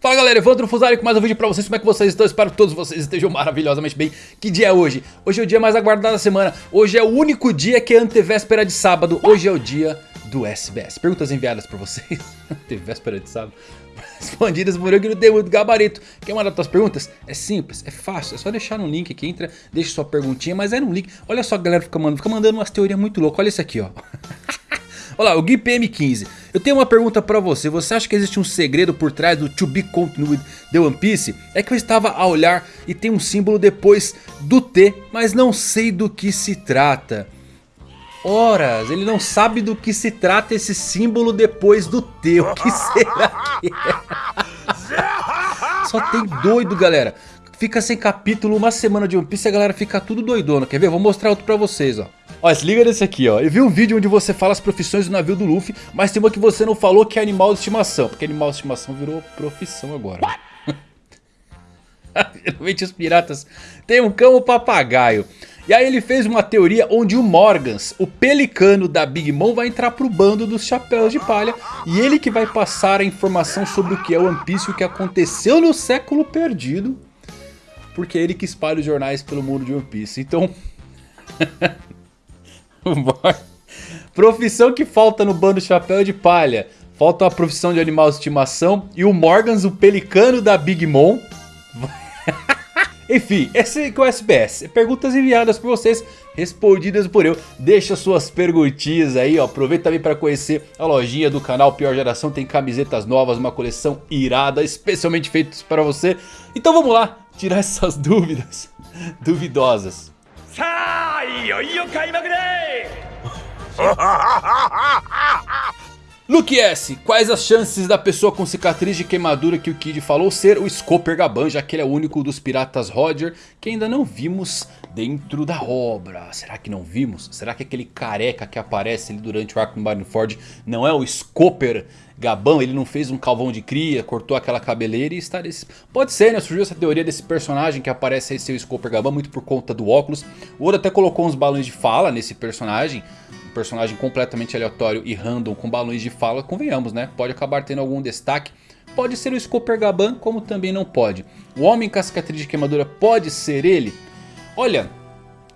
Fala galera, Evandro Fusari com mais um vídeo pra vocês, como é que vocês estão? Espero que todos vocês estejam maravilhosamente bem. Que dia é hoje? Hoje é o dia mais aguardado da semana. Hoje é o único dia que é antevéspera de sábado. Hoje é o dia do SBS Perguntas enviadas por vocês. Antevéspera de sábado. Respondidas por eu que não tem muito gabarito. Quer mandar suas perguntas? É simples, é fácil. É só deixar no link aqui, entra, deixa sua perguntinha Mas é no link, olha só a galera fica mandando, fica mandando umas teorias muito loucas. Olha isso aqui ó Olá, o Gui PM15. Eu tenho uma pergunta pra você. Você acha que existe um segredo por trás do To Be Continued The One Piece? É que eu estava a olhar e tem um símbolo depois do T, mas não sei do que se trata. Horas, ele não sabe do que se trata esse símbolo depois do T. O que será que é? Só tem doido, galera. Fica sem capítulo uma semana de One Piece e a galera fica tudo doidona. Quer ver? Vou mostrar outro pra vocês, ó. Ó, se liga nesse aqui, ó. Eu vi um vídeo onde você fala as profissões do navio do Luffy, mas tem uma que você não falou que é animal de estimação. Porque animal de estimação virou profissão agora. Geralmente os piratas têm um cão papagaio. E aí ele fez uma teoria onde o Morgans, o pelicano da Big Mom, vai entrar pro bando dos chapéus de palha. E ele que vai passar a informação sobre o que é o One Piece e o que aconteceu no século perdido. Porque é ele que espalha os jornais pelo mundo de One Piece. Então... profissão que falta no bando chapéu de palha. Falta uma profissão de animal de estimação. E o Morgans, o pelicano da Big Mom. Enfim, esse é o SBS. Perguntas enviadas por vocês, respondidas por eu. Deixa suas perguntinhas aí, ó. Aproveita também para conhecer a lojinha do canal Pior Geração. Tem camisetas novas, uma coleção irada, especialmente feitas para você. Então vamos lá, tirar essas dúvidas duvidosas. Luke S, quais as chances da pessoa com cicatriz de queimadura que o Kid falou ser o Scooper Gaban, já que ele é o único dos piratas Roger que ainda não vimos dentro da obra. Será que não vimos? Será que aquele careca que aparece ali durante o arco do Marineford não é o Scooper Gabão, ele não fez um calvão de cria, cortou aquela cabeleira e está desse... Pode ser, né? Surgiu essa teoria desse personagem que aparece aí ser o Scooper Gabão, muito por conta do óculos. O Oda até colocou uns balões de fala nesse personagem. Um personagem completamente aleatório e random com balões de fala, convenhamos, né? Pode acabar tendo algum destaque. Pode ser o Scooper Gaban, como também não pode. O Homem com a cicatriz de queimadura pode ser ele? Olha,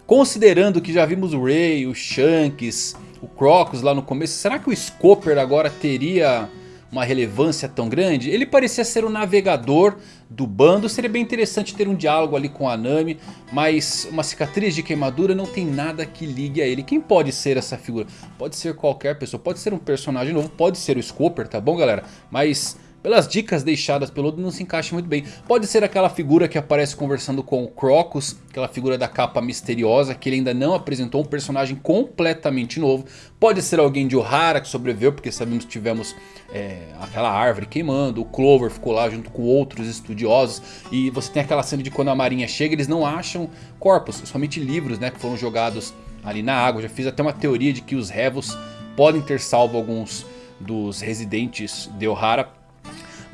considerando que já vimos o Ray, o Shanks o Crocus lá no começo. Será que o Scooper agora teria uma relevância tão grande? Ele parecia ser o navegador do bando. Seria bem interessante ter um diálogo ali com a Nami. Mas uma cicatriz de queimadura não tem nada que ligue a ele. Quem pode ser essa figura? Pode ser qualquer pessoa. Pode ser um personagem novo. Pode ser o Scooper, tá bom galera? Mas pelas dicas deixadas pelo Oda não se encaixa muito bem. Pode ser aquela figura que aparece conversando com o Crocus, aquela figura da capa misteriosa que ele ainda não apresentou, um personagem completamente novo. Pode ser alguém de Ohara que sobreviveu, porque sabemos que tivemos é, aquela árvore queimando, o Clover ficou lá junto com outros estudiosos. E você tem aquela cena de quando a marinha chega, eles não acham corpos, somente livros né, que foram jogados ali na água. Já fiz até uma teoria de que os Revos podem ter salvo alguns dos residentes de Ohara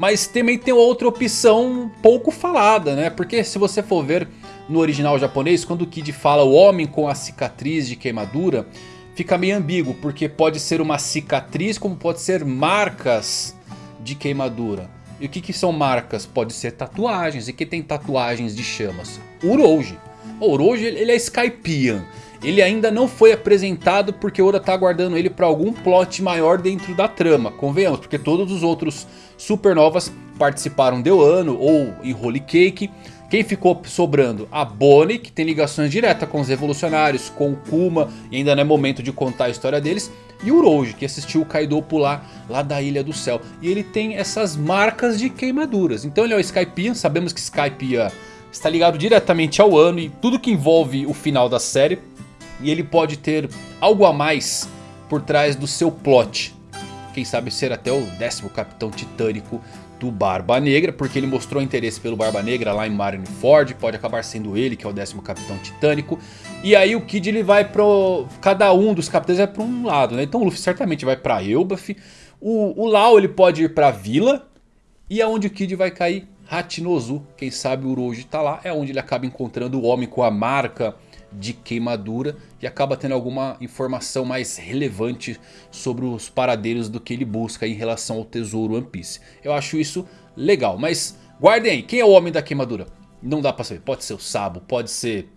mas também tem outra opção pouco falada, né? Porque se você for ver no original japonês, quando o Kid fala o homem com a cicatriz de queimadura, fica meio ambíguo. Porque pode ser uma cicatriz como pode ser marcas de queimadura. E o que, que são marcas? Pode ser tatuagens. E quem tem tatuagens de chamas? Urouji. O Urouji ele é Skypian. Ele ainda não foi apresentado porque Oda está aguardando ele para algum plot maior dentro da trama. Convenhamos, porque todos os outros supernovas participaram de Wano ou em Holy Cake. Quem ficou sobrando? A Bonnie, que tem ligações diretas com os revolucionários, com o Kuma, e ainda não é momento de contar a história deles. E o Rouge, que assistiu o Kaido pular lá da Ilha do Céu. E ele tem essas marcas de queimaduras. Então ele é o Skypiea, sabemos que Skypiea está ligado diretamente ao ano e tudo que envolve o final da série. E ele pode ter algo a mais por trás do seu plot. Quem sabe ser até o décimo capitão titânico do Barba Negra. Porque ele mostrou interesse pelo Barba Negra lá em Marineford. Pode acabar sendo ele que é o décimo capitão titânico. E aí o Kid ele vai pro... Cada um dos capitães vai para um lado, né? Então o Luffy certamente vai para Elbaf. O, o Lau ele pode ir para Vila. E aonde o Kid vai cair? Hachinozu. Quem sabe o Uroji tá lá. É onde ele acaba encontrando o homem com a marca de queimadura e acaba tendo alguma informação mais relevante sobre os paradeiros do que ele busca em relação ao tesouro One Piece. Eu acho isso legal. Mas guardem aí, quem é o homem da queimadura? Não dá pra saber, pode ser o Sabo, pode ser...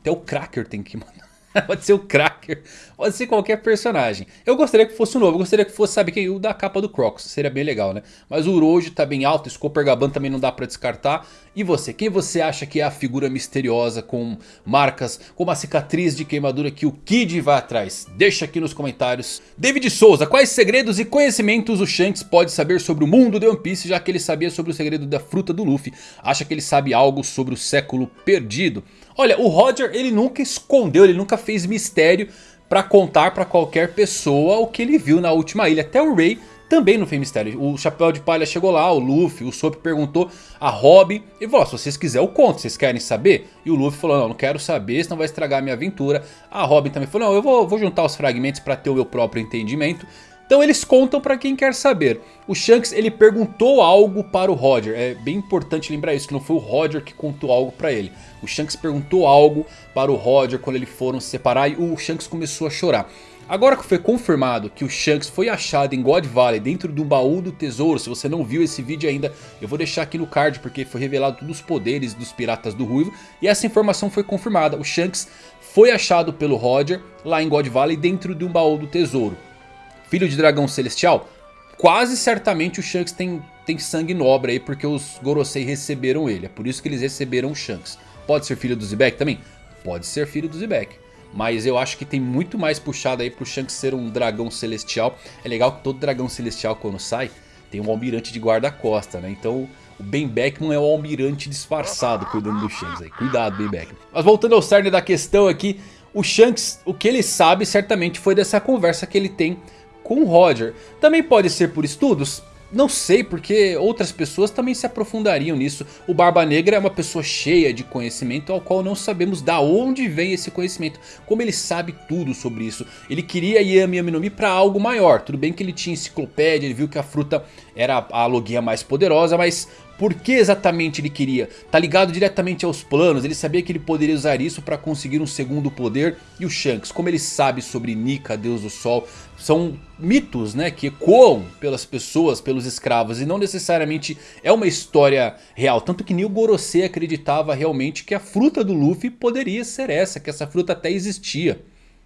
Até o Cracker tem que mandar. pode ser o Cracker, pode ser qualquer personagem. Eu gostaria que fosse o novo, eu gostaria que fosse, sabe quem? O da capa do Crocs, seria bem legal, né? Mas o Uroji tá bem alto, Scooper Gaban também não dá pra descartar. E você, quem você acha que é a figura misteriosa com marcas, com uma cicatriz de queimadura que o Kid vai atrás? Deixa aqui nos comentários. David Souza, quais segredos e conhecimentos o Shanks pode saber sobre o mundo de One Piece, já que ele sabia sobre o segredo da fruta do Luffy? Acha que ele sabe algo sobre o século perdido? Olha, o Roger ele nunca escondeu, ele nunca fez mistério para contar para qualquer pessoa o que ele viu na última ilha. Até o Ray também não fez mistério. O Chapéu de Palha chegou lá, o Luffy, o Soap perguntou a Robin. E falou, se vocês quiserem eu conto, vocês querem saber? E o Luffy falou, não, não quero saber, senão vai estragar a minha aventura. A Robin também falou, não, eu vou, vou juntar os fragmentos para ter o meu próprio entendimento. Então eles contam para quem quer saber. O Shanks ele perguntou algo para o Roger. É bem importante lembrar isso, que não foi o Roger que contou algo para ele. O Shanks perguntou algo para o Roger quando eles foram se separar e o Shanks começou a chorar. Agora que foi confirmado que o Shanks foi achado em God Valley dentro de um baú do tesouro, se você não viu esse vídeo ainda, eu vou deixar aqui no card porque foi revelado todos os poderes dos piratas do Ruivo. E essa informação foi confirmada, o Shanks foi achado pelo Roger lá em God Valley dentro de um baú do tesouro filho de dragão celestial, quase certamente o Shanks tem, tem sangue nobre aí, porque os Gorosei receberam ele. É por isso que eles receberam o Shanks. Pode ser filho do Zebek também? Pode ser filho do Zebek. Mas eu acho que tem muito mais puxado aí pro Shanks ser um dragão celestial. É legal que todo dragão celestial quando sai, tem um almirante de guarda-costa, né? Então o Ben Beckman é o almirante disfarçado cuidando do Shanks aí. Cuidado, Ben Beckman. Mas voltando ao cerne da questão aqui, o Shanks, o que ele sabe certamente foi dessa conversa que ele tem com Roger. Também pode ser por estudos? Não sei, porque outras pessoas também se aprofundariam nisso. O Barba Negra é uma pessoa cheia de conhecimento ao qual não sabemos da onde vem esse conhecimento. Como ele sabe tudo sobre isso. Ele queria Yami Yami no Mi para algo maior. Tudo bem que ele tinha enciclopédia, ele viu que a fruta era a logia mais poderosa, mas por que exatamente ele queria? Tá ligado diretamente aos planos, ele sabia que ele poderia usar isso para conseguir um segundo poder. E o Shanks, como ele sabe sobre Nika, Deus do Sol, são mitos né, que ecoam pelas pessoas, pelos escravos. E não necessariamente é uma história real. Tanto que Neil Gorosei acreditava realmente que a fruta do Luffy poderia ser essa, que essa fruta até existia.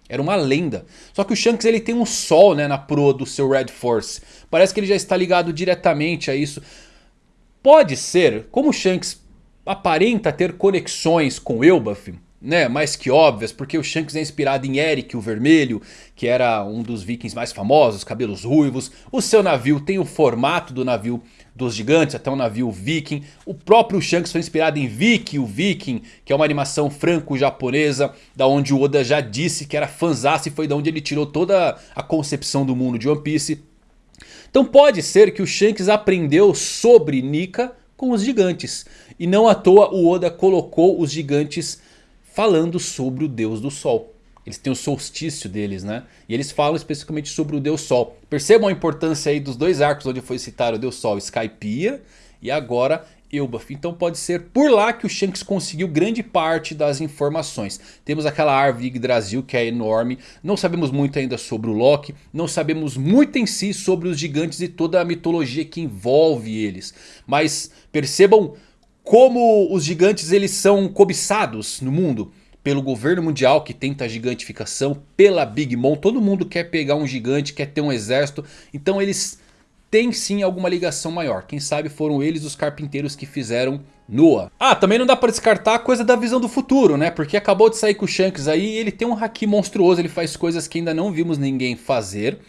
Era uma lenda. Só que o Shanks ele tem um sol né, na proa do seu Red Force. Parece que ele já está ligado diretamente a isso. Pode ser, como Shanks aparenta ter conexões com Elbaf, né, mais que óbvias, porque o Shanks é inspirado em Eric o Vermelho, que era um dos vikings mais famosos, cabelos ruivos. O seu navio tem o formato do navio dos gigantes, até um navio viking. O próprio Shanks foi inspirado em Vicky, o viking, que é uma animação franco-japonesa, da onde o Oda já disse que era fanzasse e foi da onde ele tirou toda a concepção do mundo de One Piece. Então pode ser que o Shanks aprendeu sobre Nika com os gigantes. E não à toa o Oda colocou os gigantes falando sobre o Deus do Sol. Eles têm o solstício deles, né? E eles falam especificamente sobre o Deus Sol. Percebam a importância aí dos dois arcos onde foi citado o Deus Sol, Skypiea e agora Elbaf. Então pode ser por lá que o Shanks conseguiu grande parte das informações. Temos aquela árvore Yggdrasil que é enorme. Não sabemos muito ainda sobre o Loki. Não sabemos muito em si sobre os gigantes e toda a mitologia que envolve eles. Mas percebam como os gigantes eles são cobiçados no mundo pelo governo mundial que tenta a gigantificação, pela Big Mom, todo mundo quer pegar um gigante, quer ter um exército, então eles tem sim alguma ligação maior. Quem sabe foram eles os carpinteiros que fizeram Noah. Ah, também não dá pra descartar a coisa da visão do futuro, né? Porque acabou de sair com o Shanks aí ele tem um haki monstruoso, ele faz coisas que ainda não vimos ninguém fazer.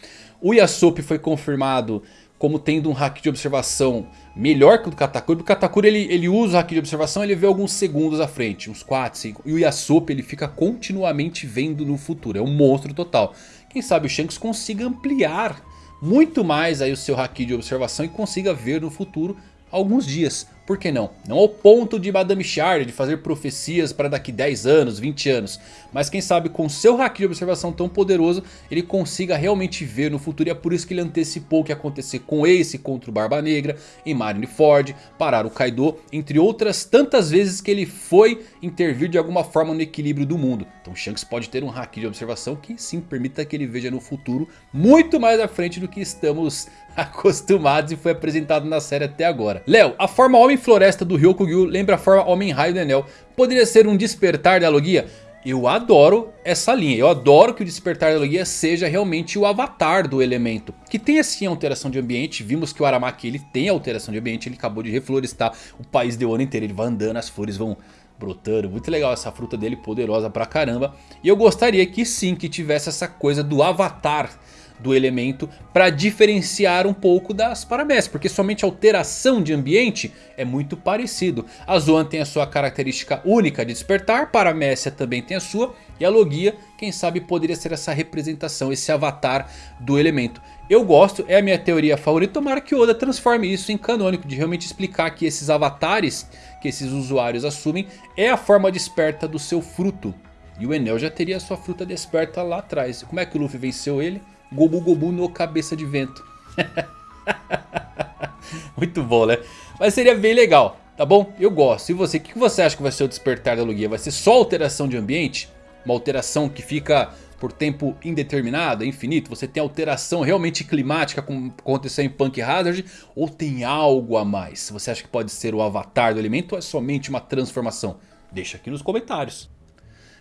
O Yasop foi confirmado como tendo um hack de observação melhor que o do Katakuri. O Katakuri ele, ele usa o hack de observação ele vê alguns segundos à frente, uns 4, 5. E o Yasop ele fica continuamente vendo no futuro, é um monstro total. Quem sabe o Shanks consiga ampliar muito mais aí o seu haki de observação e consiga ver no futuro alguns dias. Por que não? Não ao ponto de Madame Charlie de fazer profecias para daqui 10 anos, 20 anos. Mas quem sabe com seu hack de observação tão poderoso ele consiga realmente ver no futuro. E é por isso que ele antecipou o que ia acontecer com Ace contra o Barba Negra, em Marineford, parar o Kaido. Entre outras tantas vezes que ele foi intervir de alguma forma no equilíbrio do mundo. Então Shanks pode ter um hack de observação que sim permita que ele veja no futuro muito mais à frente do que estamos acostumados e foi apresentado na série até agora. Léo, a forma Homem Floresta do Ryokugyu lembra a forma Homem Raio do Enel. Poderia ser um despertar da Logia? Eu adoro essa linha, eu adoro que o despertar da Logia seja realmente o avatar do elemento. Que tem assim alteração de ambiente, vimos que o Aramaki ele tem alteração de ambiente, ele acabou de reflorestar o país de ano inteiro, ele vai andando, as flores vão brotando, muito legal essa fruta dele, poderosa pra caramba. E eu gostaria que sim, que tivesse essa coisa do avatar do elemento para diferenciar um pouco das paramécias, porque somente alteração de ambiente é muito parecido. A Zoan tem a sua característica única de despertar, Paramécia também tem a sua, e a Logia, quem sabe poderia ser essa representação, esse avatar do elemento. Eu gosto, é a minha teoria favorita, tomara que Oda transforme isso em canônico, de realmente explicar que esses avatares que esses usuários assumem é a forma desperta do seu fruto. E o Enel já teria a sua fruta desperta lá atrás. Como é que o Luffy venceu ele? Gobu Gobu no cabeça de vento. Muito bom, né? Mas seria bem legal, tá bom? Eu gosto. E você, o que você acha que vai ser o despertar da Lugia? Vai ser só alteração de ambiente? Uma alteração que fica por tempo indeterminado, infinito? Você tem alteração realmente climática como aconteceu em Punk Hazard? Ou tem algo a mais? Você acha que pode ser o avatar do elemento ou é somente uma transformação? Deixa aqui nos comentários.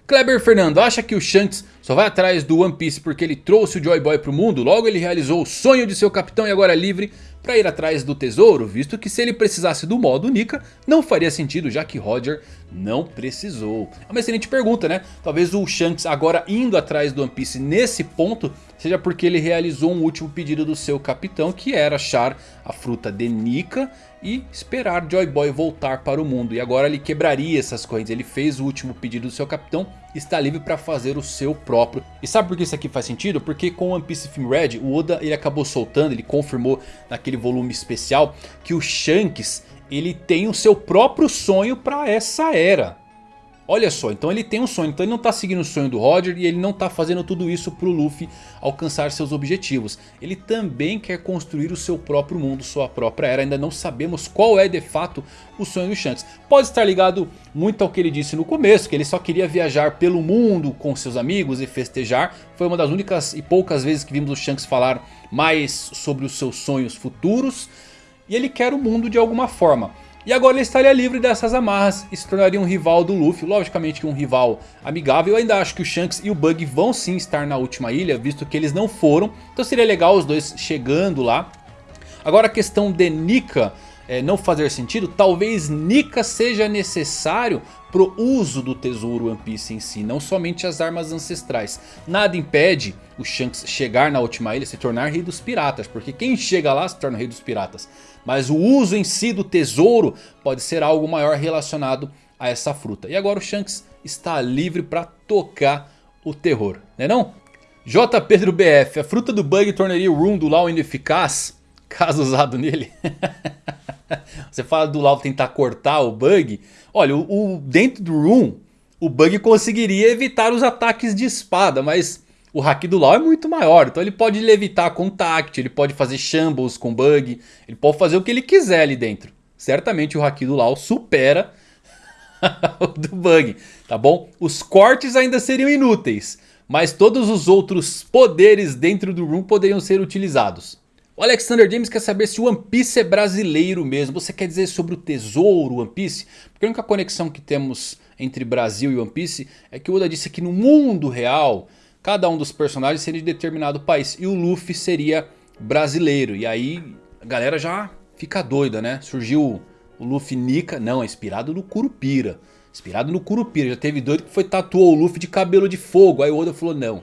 Kleber Fernando acha que o Shanks só vai atrás do One Piece porque ele trouxe o Joy Boy para o mundo? Logo ele realizou o sonho de seu capitão e agora é livre para ir atrás do tesouro? Visto que se ele precisasse do modo Nika não faria sentido já que Roger não precisou. É uma excelente pergunta né? Talvez o Shanks agora indo atrás do One Piece nesse ponto seja porque ele realizou um último pedido do seu capitão que era achar a fruta de Nika e esperar Joy Boy voltar para o mundo. E agora ele quebraria essas correntes. Ele fez o último pedido do seu capitão está livre para fazer o seu próprio. E sabe por que isso aqui faz sentido? Porque com One Piece Film Red, o Oda ele acabou soltando, ele confirmou naquele volume especial que o Shanks ele tem o seu próprio sonho para essa era. Olha só, então ele tem um sonho, então ele não está seguindo o sonho do Roger e ele não está fazendo tudo isso para o Luffy alcançar seus objetivos. Ele também quer construir o seu próprio mundo, sua própria era, ainda não sabemos qual é de fato o sonho do Shanks. Pode estar ligado muito ao que ele disse no começo, que ele só queria viajar pelo mundo com seus amigos e festejar. Foi uma das únicas e poucas vezes que vimos o Shanks falar mais sobre os seus sonhos futuros. E ele quer o mundo de alguma forma. E agora ele estaria livre dessas amarras e se tornaria um rival do Luffy. Logicamente um rival amigável. Eu ainda acho que o Shanks e o Bug vão sim estar na última ilha. Visto que eles não foram. Então seria legal os dois chegando lá. Agora a questão de Nika é, não fazer sentido. Talvez Nika seja necessário pro uso do tesouro One Piece em si, não somente as armas ancestrais. Nada impede o Shanks chegar na última ilha e se tornar rei dos piratas, porque quem chega lá se torna rei dos piratas. Mas o uso em si do tesouro pode ser algo maior relacionado a essa fruta. E agora o Shanks está livre para tocar o terror, né não? J. Pedro BF, a fruta do Bug tornaria o Room do Law ineficaz? Caso usado nele? Você fala do Law tentar cortar o Bug. Olha, o, o, dentro do Room, o Bug conseguiria evitar os ataques de espada. Mas o Haki do Law é muito maior. Então ele pode levitar com ele pode fazer Shambles com Bug. Ele pode fazer o que ele quiser ali dentro. Certamente o Haki do Law supera o do Bug, tá bom? Os cortes ainda seriam inúteis. Mas todos os outros poderes dentro do Room poderiam ser utilizados. O Alexander James quer saber se o One Piece é brasileiro mesmo. Você quer dizer sobre o tesouro One Piece? Porque a única conexão que temos entre Brasil e One Piece é que o Oda disse que no mundo real, cada um dos personagens seria de determinado país. E o Luffy seria brasileiro. E aí a galera já fica doida, né? Surgiu o Luffy Nika. Não, é inspirado no Curupira. Inspirado no Curupira. Já teve doido que foi tatuou o Luffy de cabelo de fogo. Aí o Oda falou, não.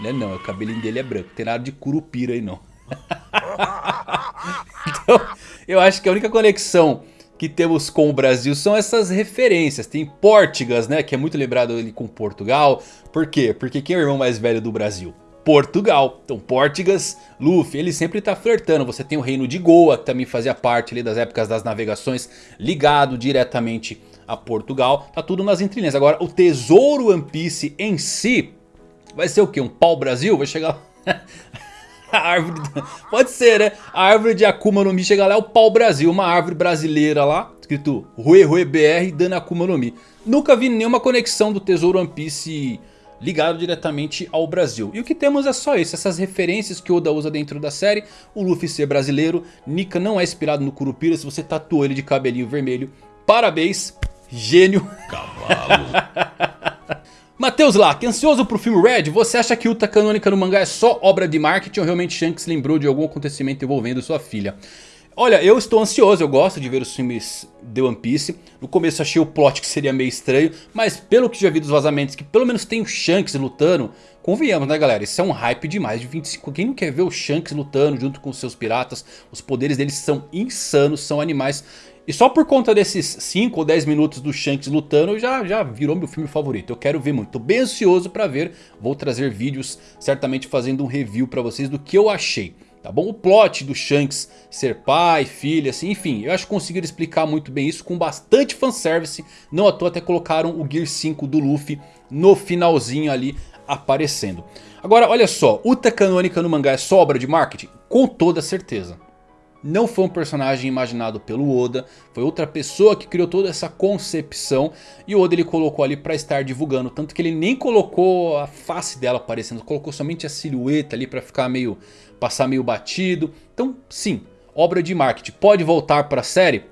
Não é não, o cabelinho dele é branco. Tem nada de Curupira aí não. então, eu acho que a única conexão que temos com o Brasil são essas referências. Tem Portugas, né? Que é muito lembrado ali com Portugal. Por quê? Porque quem é o irmão mais velho do Brasil? Portugal. Então Portugas, Luffy, ele sempre está flertando. Você tem o reino de Goa, que também fazia parte ali das épocas das navegações, ligado diretamente a Portugal. Tá tudo nas entrelinhas. Agora o tesouro One Piece em si vai ser o que? Um pau-brasil? Vai chegar... a árvore... Pode ser, né? A árvore de Akuma no Mi chega lá é o pau-brasil. Uma árvore brasileira lá, escrito Rue Rue BR dando Akuma no Mi. Nunca vi nenhuma conexão do tesouro One Piece ligado diretamente ao Brasil. E o que temos é só isso, essas referências que Oda usa dentro da série. O Luffy ser brasileiro, Nika não é inspirado no Curupira, se você tatuou ele de cabelinho vermelho, parabéns, gênio. Cavalo. Matheus Lack, ansioso pro filme Red, você acha que Uta canônica no mangá é só obra de marketing ou realmente Shanks lembrou de algum acontecimento envolvendo sua filha? Olha, eu estou ansioso, eu gosto de ver os filmes de One Piece. No começo achei o plot que seria meio estranho, mas pelo que já vi dos vazamentos, que pelo menos tem o Shanks lutando, convenhamos né galera, isso é um hype de mais de 25. Quem não quer ver o Shanks lutando junto com seus piratas? Os poderes deles são insanos, são animais. E só por conta desses 5 ou 10 minutos do Shanks lutando já, já virou meu filme favorito. Eu quero ver muito, tô bem ansioso pra ver. Vou trazer vídeos certamente fazendo um review pra vocês do que eu achei. Tá bom? O plot do Shanks ser pai, filha, assim, enfim. Eu acho que conseguiram explicar muito bem isso com bastante fanservice. Não à toa até colocaram o Gear 5 do Luffy no finalzinho ali aparecendo. Agora, olha só. Uta canônica no mangá é só obra de marketing? Com toda certeza. Não foi um personagem imaginado pelo Oda, foi outra pessoa que criou toda essa concepção e o Oda ele colocou ali para estar divulgando, tanto que ele nem colocou a face dela aparecendo, colocou somente a silhueta ali para ficar meio passar meio batido. Então, sim, obra de marketing. Pode voltar para a série?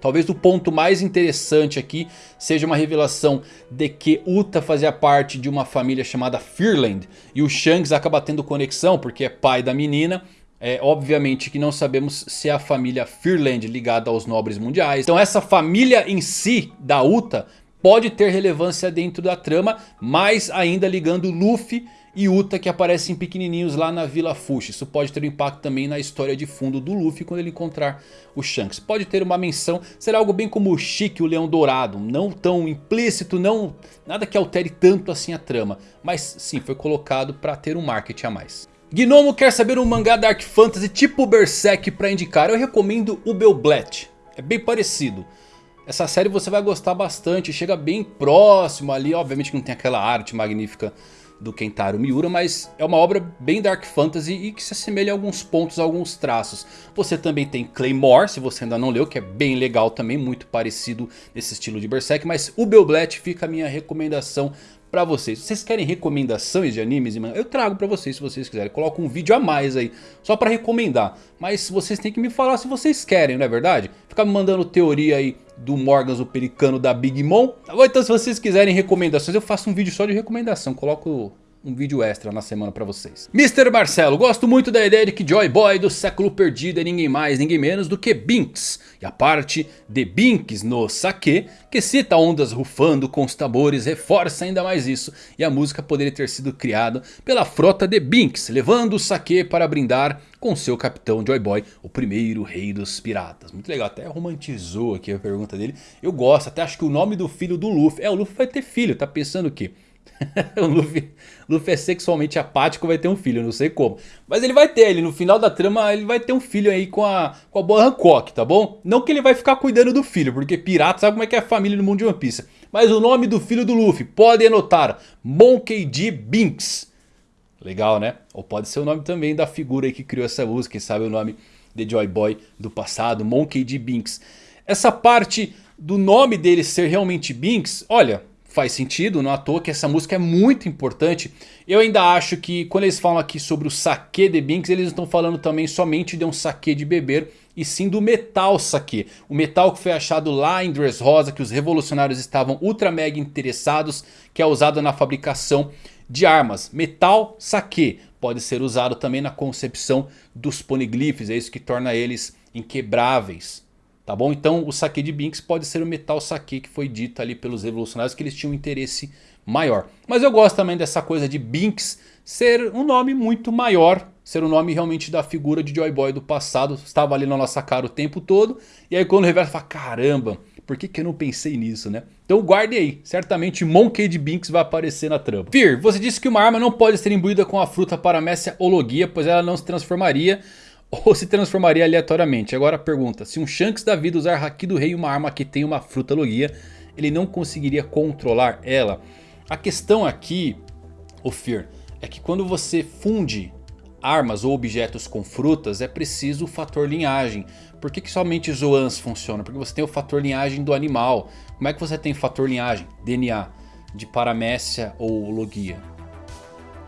Talvez o ponto mais interessante aqui seja uma revelação de que Uta fazia parte de uma família chamada Fearland. E o Shanks acaba tendo conexão porque é pai da menina. É, obviamente que não sabemos se é a família Fearland ligada aos nobres mundiais. Então essa família em si da Uta pode ter relevância dentro da trama. Mas ainda ligando Luffy e Uta que aparecem pequenininhos lá na Vila Fushi. Isso pode ter um impacto também na história de fundo do Luffy quando ele encontrar o Shanks. Pode ter uma menção, será algo bem como o Chique o Leão Dourado. Não tão implícito, não nada que altere tanto assim a trama. Mas sim, foi colocado para ter um marketing a mais. Gnomo quer saber um mangá Dark Fantasy tipo Berserk para indicar. Eu recomendo o Belblet. É bem parecido. Essa série você vai gostar bastante, chega bem próximo ali, obviamente não tem aquela arte magnífica do Kentaro Miura, mas é uma obra bem Dark Fantasy e que se assemelha a alguns pontos, a alguns traços. Você também tem Claymore, se você ainda não leu, que é bem legal também, muito parecido nesse estilo de Berserk, mas o Belblet fica a minha recomendação pra vocês. Vocês querem recomendações de animes, eu trago pra vocês se vocês quiserem. Coloco um vídeo a mais aí, só pra recomendar. Mas vocês têm que me falar se vocês querem, não é verdade? Ficar me mandando teoria aí do Morgans, o pelicano da Big Mom. Tá bom? Então se vocês quiserem recomendações, eu faço um vídeo só de recomendação. Coloco um vídeo extra na semana pra vocês. Mr. Marcelo, gosto muito da ideia de que Joy Boy do século perdido é ninguém mais, ninguém menos do que Binks. E a parte de Binks no Sake, que cita ondas rufando com os tambores, reforça ainda mais isso. E a música poderia ter sido criada pela frota de Binks, levando o Sake para brindar com seu capitão Joy Boy, o primeiro rei dos piratas. Muito legal, até romantizou aqui a pergunta dele. Eu gosto, até acho que o nome do filho do Luffy, é o Luffy vai ter filho, tá pensando o quê? o Luffy, Luffy é sexualmente apático, vai ter um filho, não sei como. Mas ele vai ter, ele no final da trama, ele vai ter um filho aí com a, com a boa Hancock, tá bom? Não que ele vai ficar cuidando do filho, porque pirata sabe como é que é a família no mundo de One Piece. Mas o nome do filho do Luffy, podem anotar, Monkey D. Binks. Legal, né? Ou pode ser o nome também da figura aí que criou essa música, quem sabe o nome de Joy Boy do passado, Monkey D. Binks. Essa parte do nome dele ser realmente Binks, olha faz sentido, não à toa que essa música é muito importante. Eu ainda acho que quando eles falam aqui sobre o saque de Binks, eles estão falando também somente de um saque de beber e sim do metal saque. O metal que foi achado lá em Dressrosa, que os revolucionários estavam ultra mega interessados, que é usado na fabricação de armas. Metal saque pode ser usado também na concepção dos poneglyphs, é isso que torna eles inquebráveis. Tá bom? Então o saque de Binks pode ser o metal saque que foi dito ali pelos revolucionários que eles tinham um interesse maior. Mas eu gosto também dessa coisa de Binks ser um nome muito maior. Ser o um nome realmente da figura de Joy Boy do passado. Estava ali na nossa cara o tempo todo. E aí quando o reverso fala, caramba, Por que, que eu não pensei nisso, né? Então guarde aí, certamente Monkey Binks vai aparecer na trama. Fear, você disse que uma arma não pode ser imbuída com a fruta Paramécia ou Logia, pois ela não se transformaria ou se transformaria aleatoriamente. Agora pergunta, se um Shanks da vida usar Haki do Rei uma arma que tem uma fruta Logia, ele não conseguiria controlar ela? A questão aqui, o Fear, é que quando você funde armas ou objetos com frutas é preciso o fator linhagem. Por que, que somente Zoans funciona? Porque você tem o fator linhagem do animal. Como é que você tem fator linhagem? DNA de Paramécia ou Logia.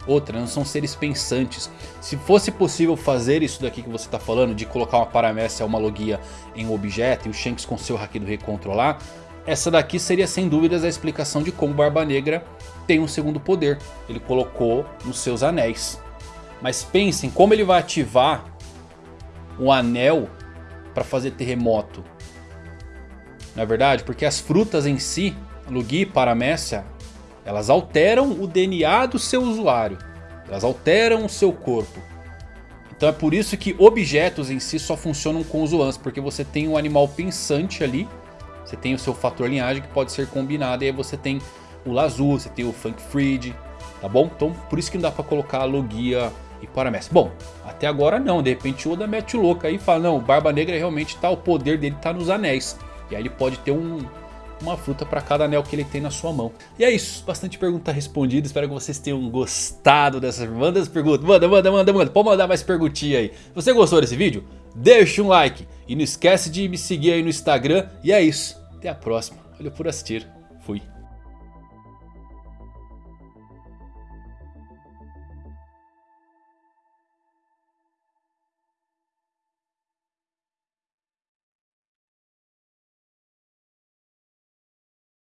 Outra, não são seres pensantes. Se fosse possível fazer isso daqui que você está falando, de colocar uma Paramécia uma Logia em um objeto e o Shanks com seu Haki do Rei controlar, essa daqui seria sem dúvidas a explicação de como Barba Negra tem um segundo poder. Ele colocou nos seus anéis. Mas pensem como ele vai ativar um anel para fazer terremoto. Não é verdade? Porque as frutas em si, Lugi Paramécia, elas alteram o DNA do seu usuário. Elas alteram o seu corpo. Então é por isso que objetos em si só funcionam com os Oans. Porque você tem um animal pensante ali. Você tem o seu fator linhagem que pode ser combinado. E aí você tem o Lazu, você tem o Funk Freed. Tá bom? Então por isso que não dá pra colocar Logia e Paramestre. Bom, até agora não, de repente o Oda mete o louco aí e fala, não, Barba Negra realmente tá, o poder dele tá nos anéis. E aí ele pode ter um, uma fruta para cada anel que ele tem na sua mão. E é isso, bastante pergunta respondida, espero que vocês tenham gostado dessas Manda as perguntas, manda, manda, manda, manda, pode mandar mais perguntinha aí. Você gostou desse vídeo? Deixa um like e não esquece de me seguir aí no Instagram. E é isso, até a próxima, valeu por assistir, fui.